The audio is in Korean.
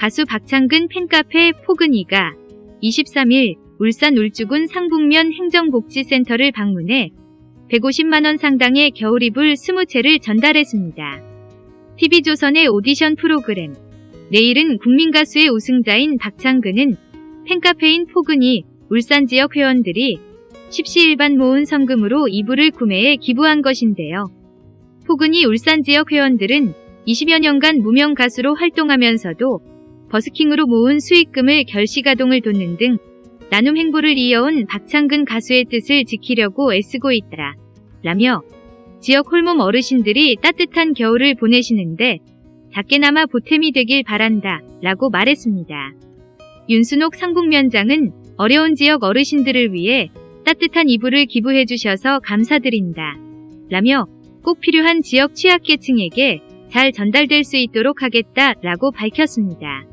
가수 박창근 팬카페 포근이가 23일 울산 울주군 상북면 행정복지센터를 방문해 150만원 상당의 겨울이불 20채를 전달했습니다. TV조선의 오디션 프로그램 내일은 국민가수의 우승자인 박창근은 팬카페인 포근이 울산 지역 회원들이 십시일반 모은 성금으로 이불을 구매해 기부한 것인데요. 포근이 울산 지역 회원들은 20여 년간 무명 가수로 활동하면서도 버스킹으로 모은 수익금을 결시가동을 돕는 등 나눔 행보를 이어온 박창근 가수의 뜻을 지키려고 애쓰고 있다. 라며 지역 홀몸 어르신들이 따뜻한 겨울을 보내시는데 작게나마 보탬이 되길 바란다 라고 말했습니다. 윤순옥 상북면장은 어려운 지역 어르신들을 위해 따뜻한 이불을 기부해 주셔서 감사드린다. 라며 꼭 필요한 지역 취약계층에게 잘 전달될 수 있도록 하겠다 라고 밝혔습니다.